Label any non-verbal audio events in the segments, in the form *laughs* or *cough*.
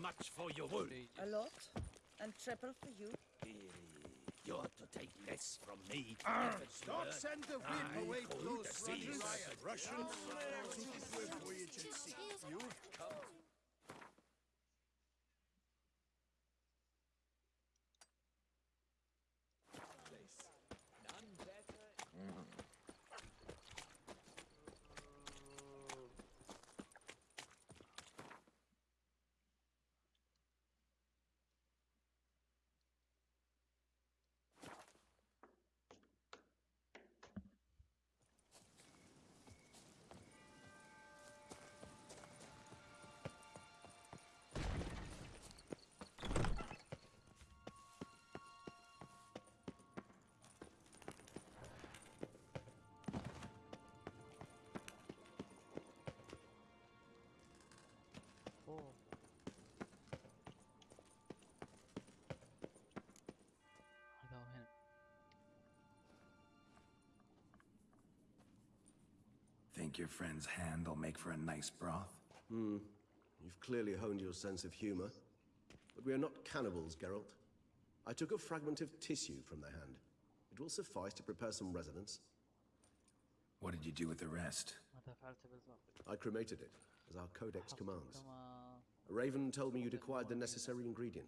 much for your wool? A lot. And triple for you. You're to take less from me. Don't send the whip I away call close, the seas. Russians. Russians. You've come. before. I. Think your friend's hand'll make for a nice broth? Hmm. You've clearly honed your sense of humor. But we are not cannibals, Geralt. I took a fragment of tissue from the hand. It will suffice to prepare some resonance. What did you do with the rest? I cremated it, as our codex commands. Raven told me you'd acquired the necessary ingredient.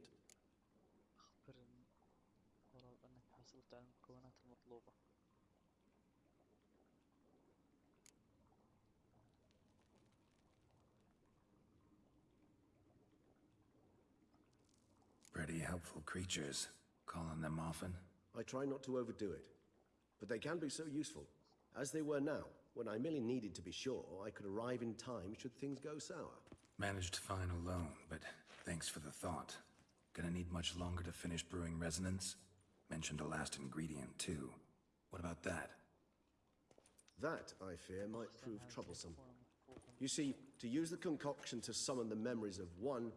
Pretty helpful creatures. Calling them often? I try not to overdo it. But they can be so useful, as they were now, when I merely needed to be sure I could arrive in time should things go sour. Managed fine alone, but thanks for the thought. Gonna need much longer to finish brewing resonance? Mentioned a last ingredient, too. What about that? That, I fear, might prove troublesome. You see, to use the concoction to summon the memories of one,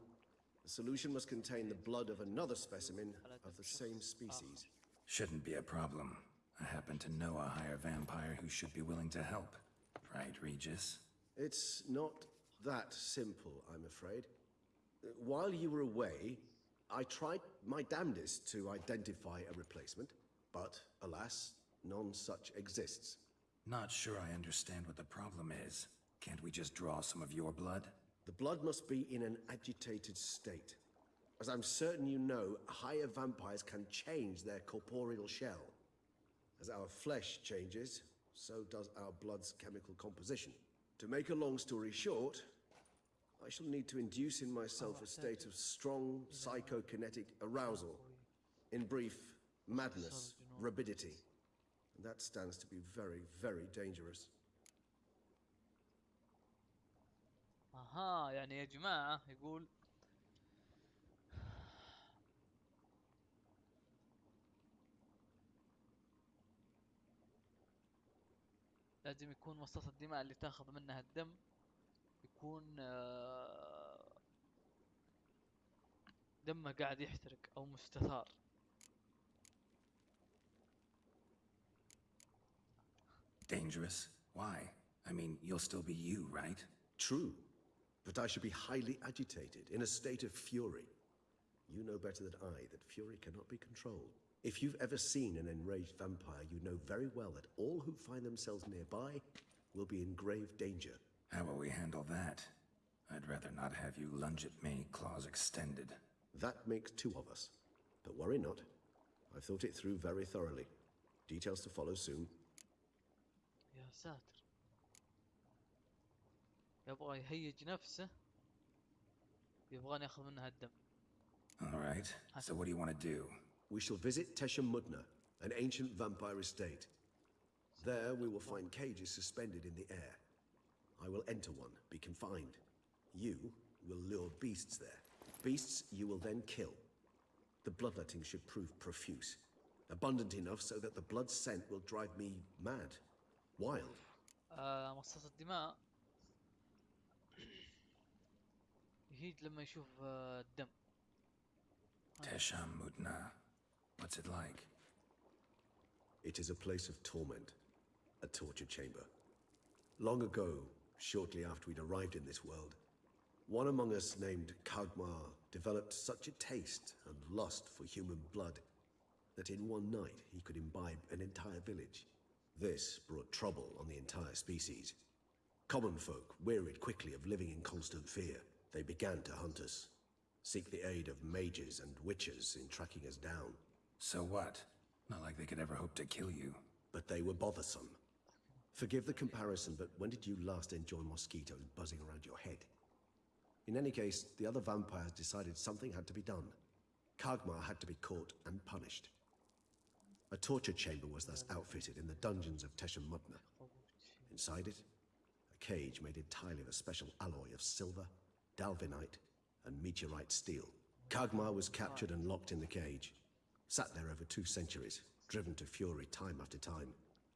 the solution must contain the blood of another specimen of the same species. Shouldn't be a problem. I happen to know a higher vampire who should be willing to help. Right, Regis? It's not that simple, I'm afraid. While you were away, I tried my damnedest to identify a replacement, but alas, none such exists. Not sure I understand what the problem is. Can't we just draw some of your blood? The blood must be in an agitated state. As I'm certain you know, higher vampires can change their corporeal shell. As our flesh changes, so does our blood's chemical composition. To make a long story short, I shall need to induce in myself a state of strong psychokinetic arousal. In brief, madness, rabidity. And that stands to be very, very dangerous. أها يعني يا جماعة يقول لازم يكون مصاص الدماء اللي تاخذ منها الدم يكون آه، دمه قاعد يحترق او مستثار Dangerous? Why? I mean, you'll still be you, right? True, but I should be highly agitated, in a state of fury. You know better than I that fury cannot be controlled. If you've ever seen an enraged vampire, you know very well that all who find themselves nearby will be in grave danger. How will we handle that? I'd rather not have you lunge at me, claws extended. That makes two of us. But worry not. I've thought it through very thoroughly. Details to follow soon. يا ساتر. يبغى يهيج نفسه. يبغاني اخذ منها الدم. All right. So what do you want to do? We shall visit Tesham Mutna, an ancient vampire estate. There we will find cages suspended in the air. I will enter one, be confined. You will lure beasts there. Beasts you will then kill. The bloodletting should prove profuse. Abundant enough so that the blood scent will drive me mad. Wild. آه مصاص الدماء يهيج لما يشوف آه الدم Tesham Mudna. What's it like? It is a place of torment, a torture chamber. Long ago, shortly after we'd arrived in this world, One among us named Kagmar developed such a taste and lust for human blood that in one night he could imbibe an entire village. This brought trouble on the entire species. Common folk wearied quickly of living in constant fear. They began to hunt us, seek the aid of mages and witches in tracking us down. So what? Not like they could ever hope to kill you. But they were bothersome. Forgive the comparison, but when did you last enjoy mosquitoes buzzing around your head? In any case, the other vampires decided something had to be done. Kagmar had to be caught and punished. A torture chamber was thus outfitted in the dungeons of Tesham Mutna. Inside it, a cage made entirely of a special alloy of silver, dalvinite, and meteorite steel. Kagmar was captured and locked in the cage. Sat there over two centuries, driven to fury time after time,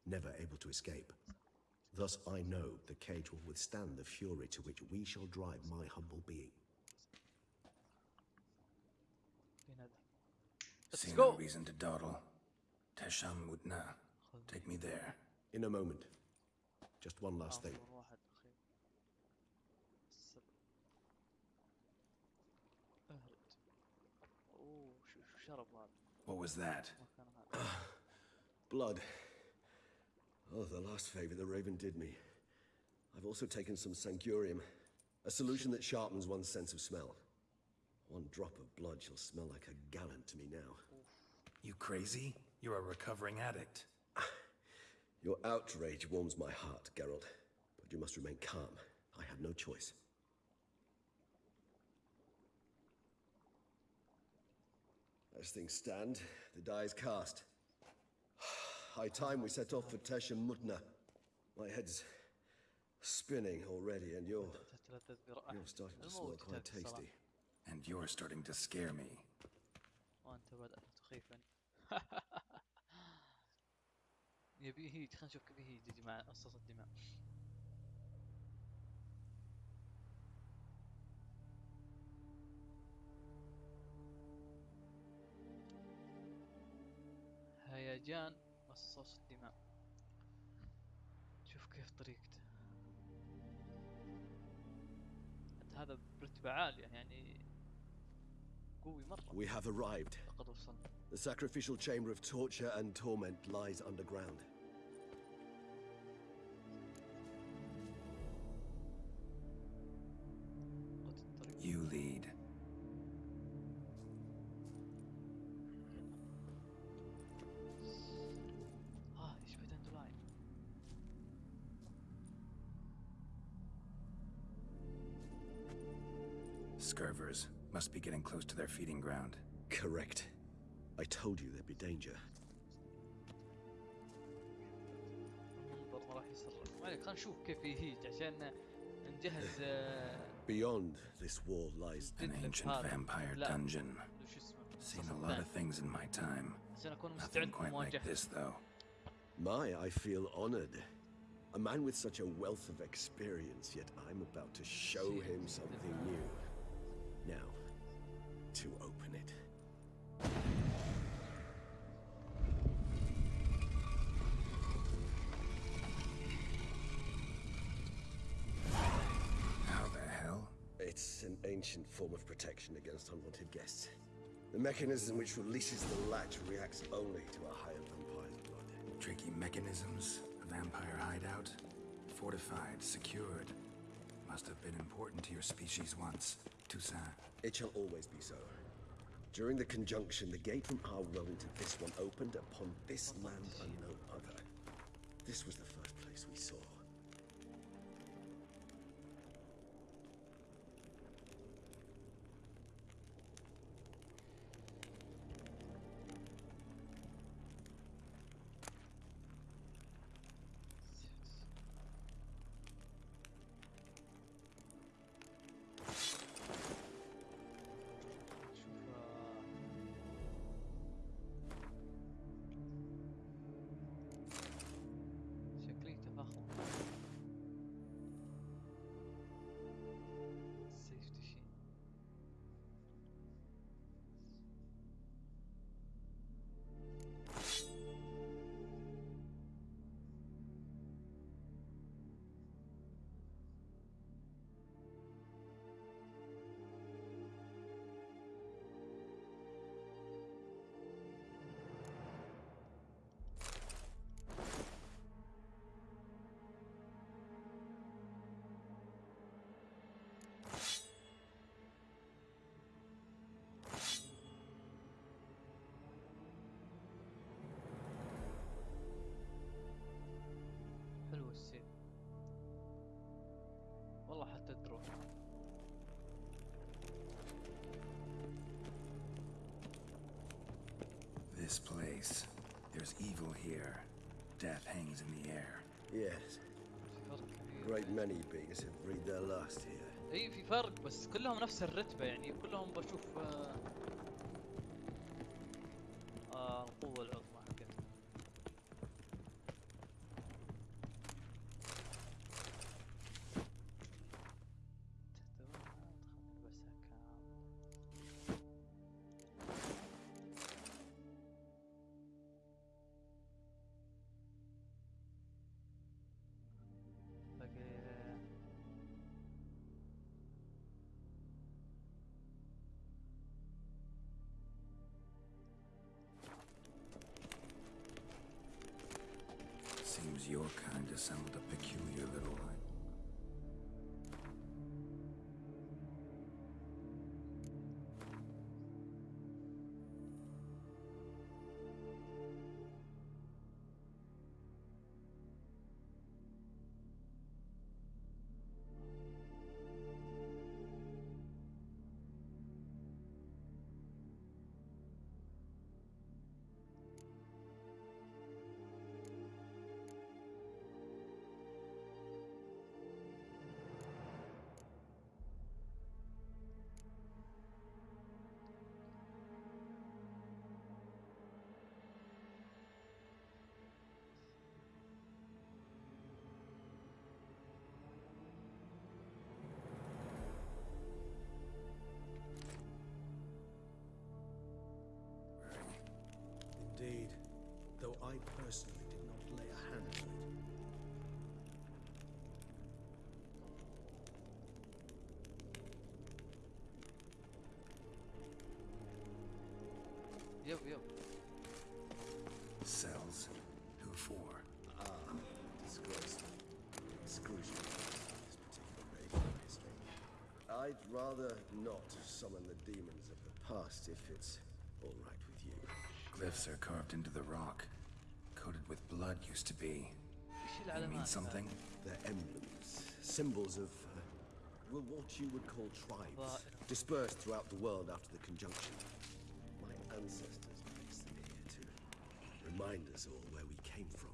never able to escape. Thus I know the cage will withstand the fury to which we shall drive my humble being. Let's See go. no reason to dawdle. Tesham Mutna, take me there. In a moment. Just one last thing. What was that? *sighs* Blood. Oh, the last favor the Raven did me. I've also taken some Sangurium, a solution that sharpens one's sense of smell. One drop of blood shall smell like a gallon to me now. You crazy? You're a recovering addict. *sighs* Your outrage warms my heart, Geralt, but you must remain calm. I have no choice. As things stand, the die is cast. High time we set off for Tesh and Mutna. My head's spinning already, and you're you're starting to smell quite tasty. And you're starting to scare me. وانت بدأت تخيفا يبي هيج خلينا نشوف كيف هيج يجي مع قصص الدماء هيجان قصص الدماء شوف كيف طريقته هذا برتبة عالية يعني قوي مرة We have arrived. لقد وصلنا The sacrificial chamber of torture and torment lies underground. Scurvers must be getting close to their feeding ground. Correct. I told you there'd be danger. Beyond this wall lies an ancient vampire dungeon. Seen a lot of things in my time. Nothing quite like this, though. My, I feel honored. A man with such a wealth of experience, yet I'm about to show him something new. Now, to open it. How the hell? It's an ancient form of protection against unwanted guests. The mechanism which releases the latch reacts only to a higher vampire's blood. Tricky mechanisms, a vampire hideout, fortified, secured. Must have been important to your species once, Toussaint. It shall always be so. During the conjunction, the gate from our realm to this one opened upon this land and no other. This was the first place we saw. حتى تروح This place. There's evil here. Death hangs in the air. Yes. Great many beings have breathed their last here. اي في فرق بس كلهم نفس الرتبة يعني كلهم بشوف آه القوة العظمى your kind assembled a peculiar little. though I personally did not lay a hand on it. Yep, yep. Cells? Who for? Ah, uh, disgraced. Exclusion this particular rage of history. I'd rather not summon the demons of the past if it's all right with you. Glyphs are carved into the rock coated with blood used to be. They mean something? They're emblems, symbols of uh, well, what you would call tribes, dispersed throughout the world after the conjunction. My ancestors placed them here to remind us all where we came from.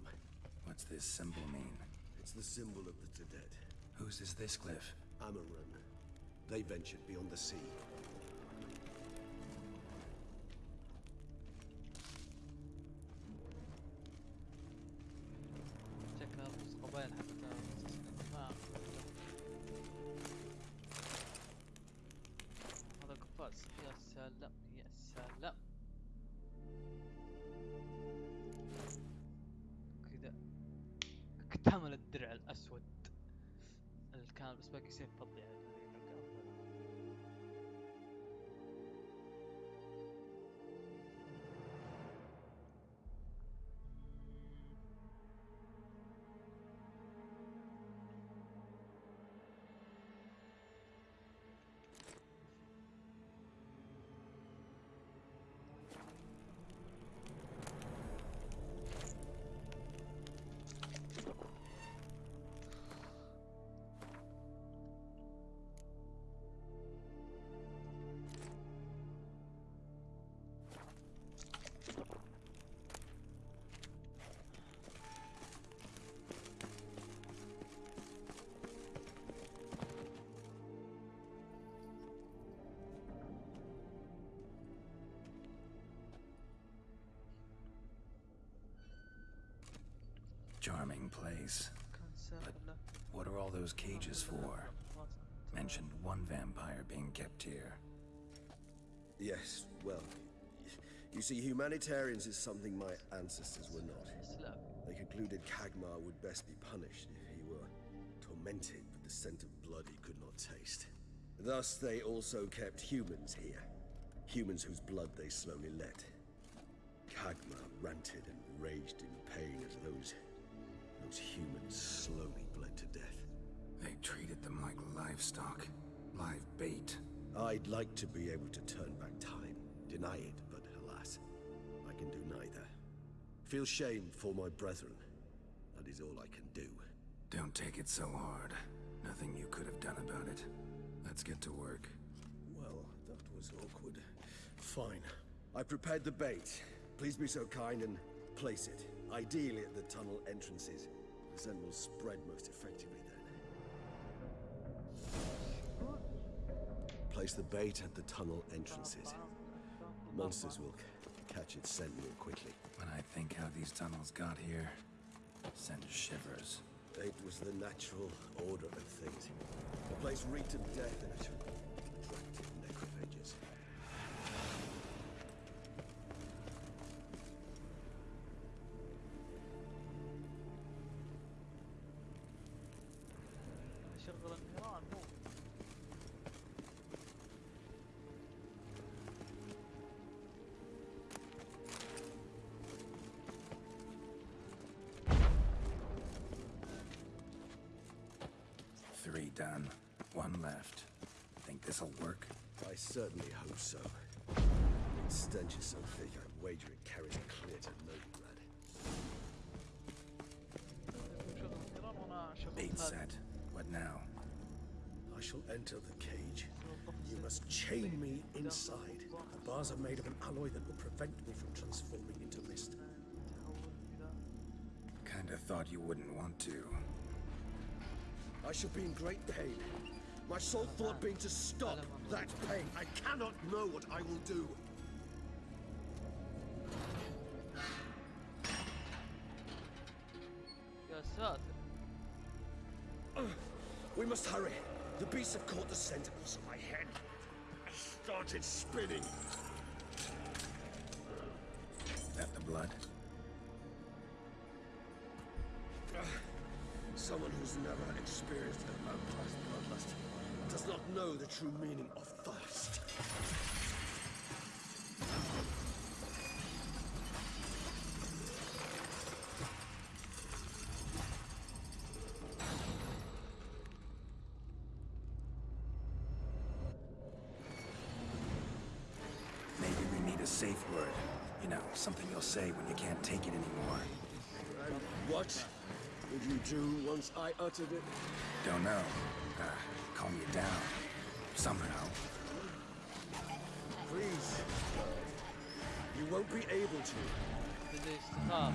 What's this symbol mean? It's the symbol of the Tadet. Whose is this cliff? Amaran. They ventured beyond the sea, يا سلام يا سلام. كذا. اكتمل الدرع الأسود. اللي كان بس باقي سيف فضي على Charming place. But what are all those cages for? Mentioned one vampire being kept here. Yes, well, you see, humanitarians is something my ancestors were not. They concluded Kagmar would best be punished if he were tormented with the scent of blood he could not taste. Thus, they also kept humans here. Humans whose blood they slowly let. Kagmar ranted and raged in pain as those those humans slowly bled to death. They treated them like livestock. Live bait. I'd like to be able to turn back time, deny it, but alas, I can do neither. Feel shame for my brethren. That is all I can do. Don't take it so hard. Nothing you could have done about it. Let's get to work. Well, that was awkward. Fine. I prepared the bait. Please be so kind and place it, ideally at the tunnel entrances. The scent will spread most effectively then. Place the bait at the tunnel entrances. Monsters will catch its scent more quickly. When I think how these tunnels got here, send shivers. It was the natural order of things. The place reeked of death and it done. One left. Think this'll work? I certainly hope so. Stench is so thick I'd wager it carries clear to no Novigrad. Bait set. What now? I shall enter the cage. You must chain me inside. The bars are made of an alloy that will prevent me from transforming into mist. Kinda thought you wouldn't want to. I shall be in great pain. My sole thought being to stop that pain. I cannot know what I will do. Yes, we must hurry. The beasts have caught the sentinels on my head. I started spinning. That the blood? Someone who's never experienced a vampire's bloodlust does not know the true meaning of thirst. Maybe we need a safe word. You know, something you'll say when you can't take it anymore. What did you do once I uttered it? Don't know. Uh, calm you down. Somehow. Please. You won't be able to. It is tough.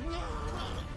The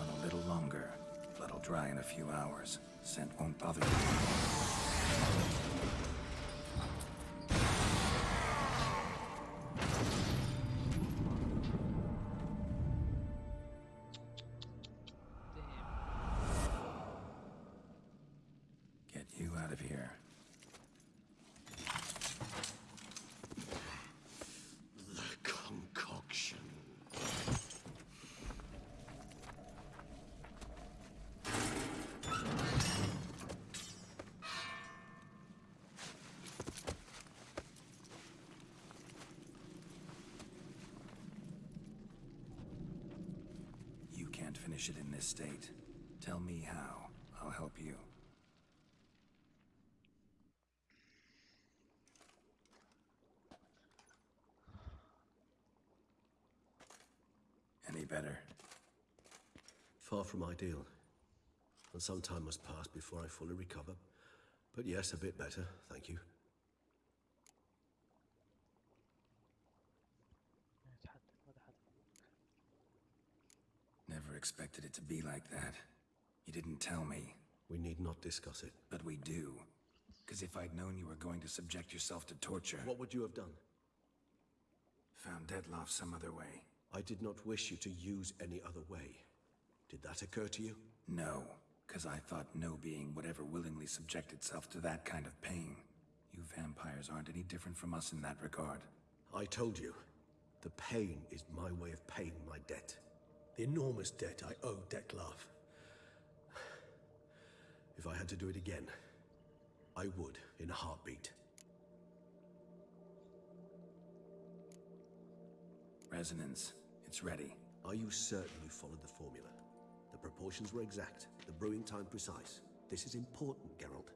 on a little longer. Blood'll dry in a few hours. Scent won't bother you. State. Tell me how. I'll help you. Any better? Far from ideal. And some time must pass before I fully recover. But yes, a bit better, thank you. Expected it to be like that. You didn't tell me, We need not discuss it. but we do. Because if I'd known you were going to subject yourself to torture, What would you have done? found Dettlaff some other way. I did not wish you to use any other way. Did that occur to you? No, because I thought no being would ever willingly subject itself to that kind of pain. You vampires aren't any different from us in that regard. I told you, the pain is my way of paying my debt. The enormous debt I owe Dettlaff. If I had to do it again, I would in a heartbeat. Resonance, it's ready. Are you certain you followed the formula? The proportions were exact, the brewing time precise. This is important, Geralt.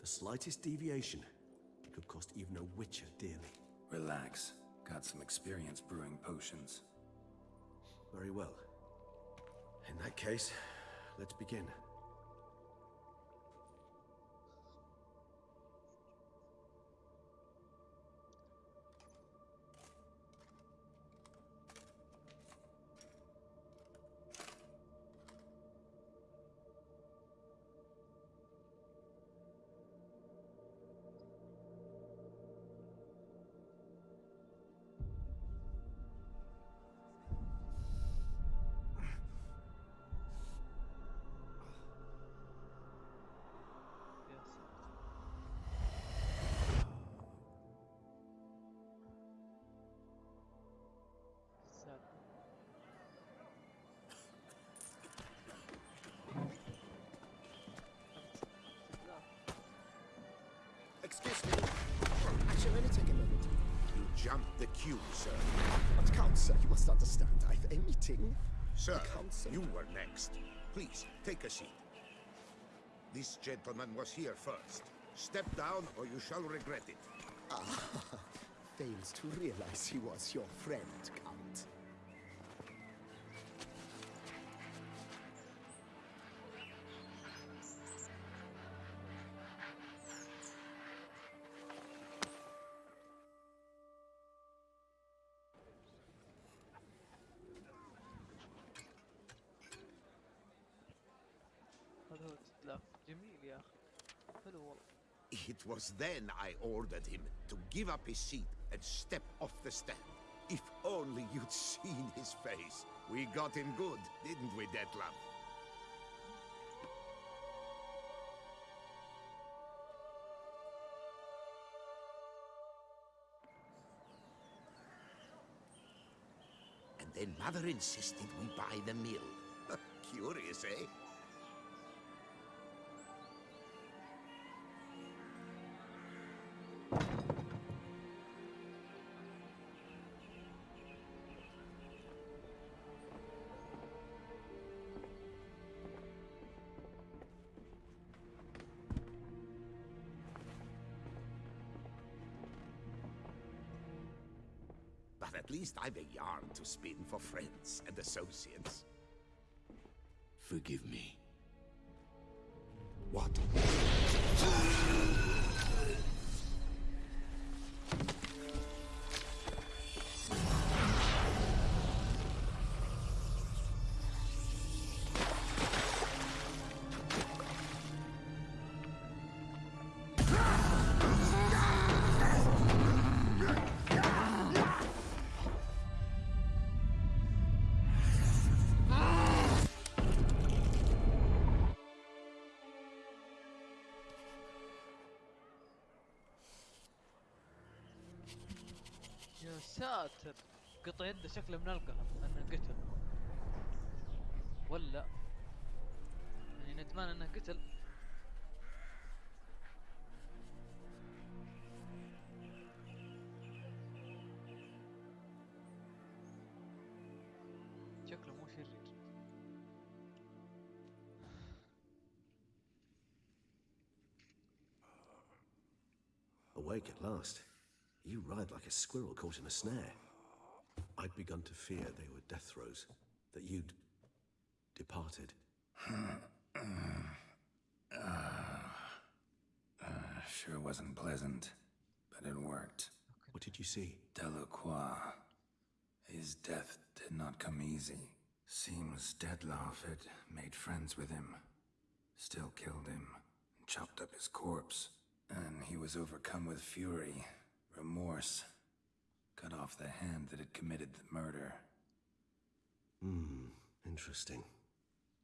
The slightest deviation could cost even a witcher dearly. Relax. Got some experience brewing potions. Very well. In that case, let's begin. Excuse me. Actually, let me take a moment. You jumped the queue, sir. But Count, sir, you must understand. I've a meeting. Sir, council. you were next. Please, take a seat. This gentleman was here first. Step down or you shall regret it. Ah, *laughs* Fails to realize he was your friend, was then I ordered him to give up his seat and step off the stand. If only you'd *laughs* seen his face. We got him good, didn't we, Dettlaff? And then Mother insisted we buy the mill. *laughs* Curious, eh? At least I've a yarn to spin for friends and associates. Forgive me. يا ساتر. قطع يده شكله من القهر انه قتل. ولا. يعني ندمان إنه قتل. شكله مو شرير. Awake at last. You ride like a squirrel caught in a snare. I'd begun to fear they were death throes, that you'd departed. Uh, uh, sure wasn't pleasant, but it worked. What did you see? Delacroix. His death did not come easy. Seems Dettlaff had made friends with him, still killed him, and chopped up his corpse. And he was overcome with fury, remorse, cut off the hand that had committed the murder. Hmm, interesting.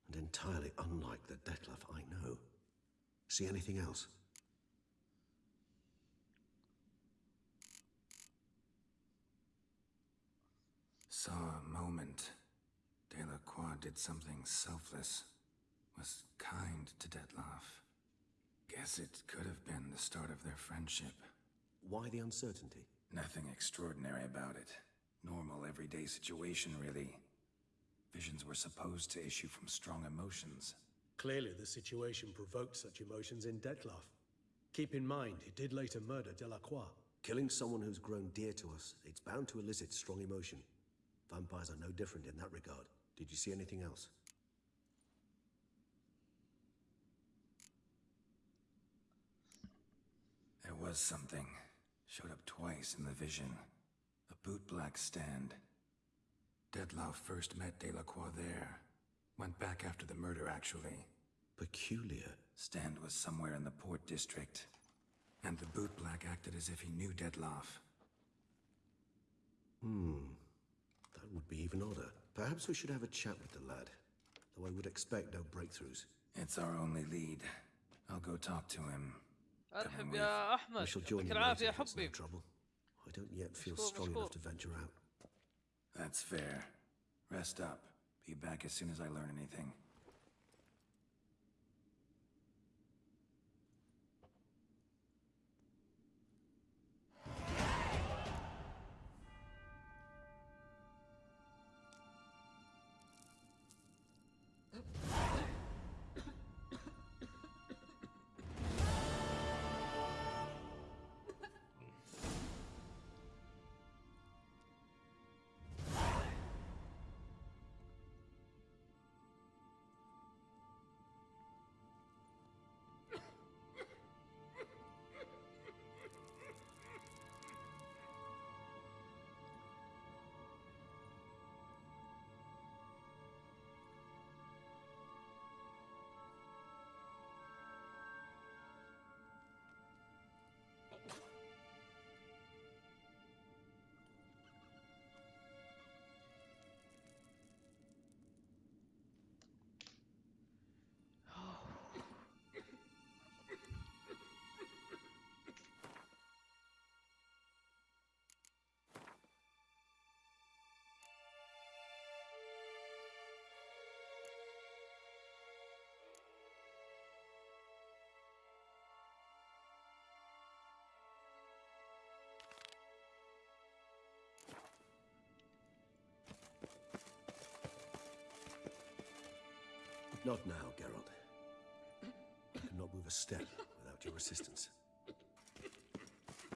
And entirely unlike the Dettlaff I know. See anything else? Saw a moment. Delacroix did something selfless. Was kind to Dettlaff. Guess it could have been the start of their friendship. Why the uncertainty? Nothing extraordinary about it. Normal, everyday situation, really. Visions were supposed to issue from strong emotions. Clearly, the situation provoked such emotions in Dettlaff. Keep in mind, he did later murder Delacroix. Killing someone who's grown dear to us, it's bound to elicit strong emotion. Vampires are no different in that regard. Did you see anything else? There was something. Showed up twice in the vision. A bootblack stand. Dettlaff first met Delacroix there. Went back after the murder, actually. Peculiar. Stand was somewhere in the port district. And the bootblack acted as if he knew Dettlaff. Hmm. That would be even odder. Perhaps we should have a chat with the lad. Though I would expect no breakthroughs. It's our only lead. I'll go talk to him. ارحب with. يا We احمد shall join يعطيك you العافيه later if it's no حبي trouble. I don't yet feel Mashkoor, strong enough mashkoor. to venture out. That's fair. Rest up. Be back as soon as I learn anything. Not now, Geralt. I cannot move a step without your assistance.